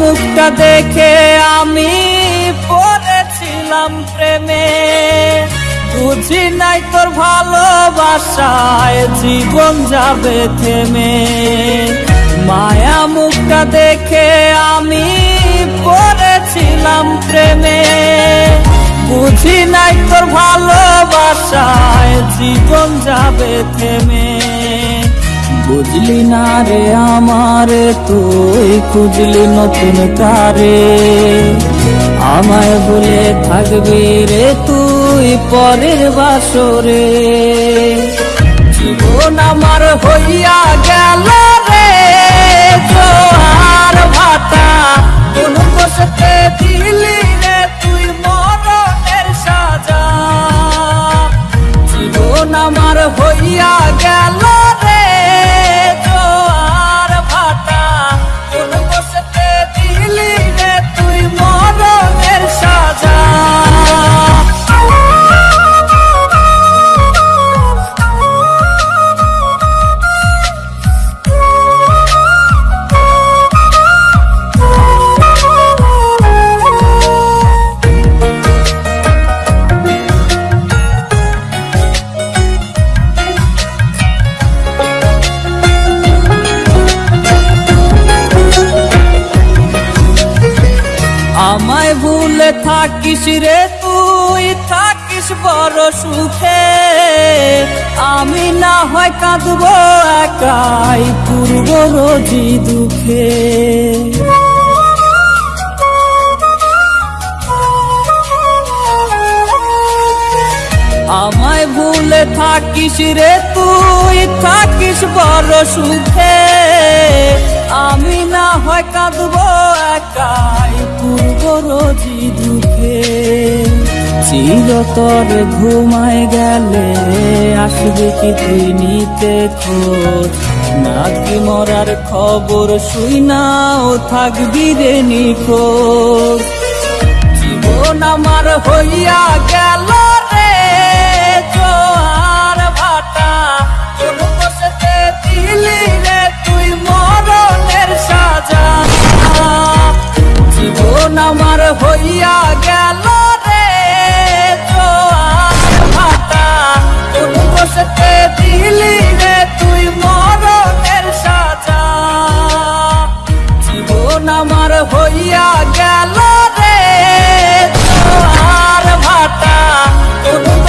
মুখটা দেখে আমি পড়েছিলাম প্রেমে। বুঝি নাই তোর ভালোবাসায় জীবন যাবে থেমে। মায়া মুখটা দেখে আমি পড়েছিলাম প্রেমে। বুঝি নাই তোর ভালোবাসায় জীবন যাবে থেমে। বুঝলি না রে আমার, তুই খুঁজলি নতুন কারে আমায় বলে থাকবি রে তুই পরের বাসরে। জীবন আমার হইয়া গেল রে, জোয়ার ভাটা। কোন বসতে দিলি রে তুই সাজা। আমার হইয়া গেল ভুলে থাকিস রে তুই, থাকিস বড় সুখে। আমি না হয় কাঁদব একাই পূর্ব রোজি দুঃখে। আমায় ভুলে থাকিস রে তুই, থাকিস বড় সুখে। আমি না হয় কাঁদব একাই দুঃখে চিরতর ঘুমায় গেলে আসবে কি তুই নিতে খোঁজ? নাকি মরার খবর শুই নাও, থাকবি রে নিখোঁজ। জীবন আমার হইয়া গেল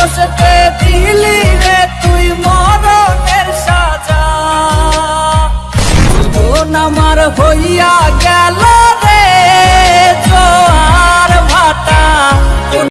বসতে দিলি রে তুই মরণের সাজা। আমার হইয়া গেল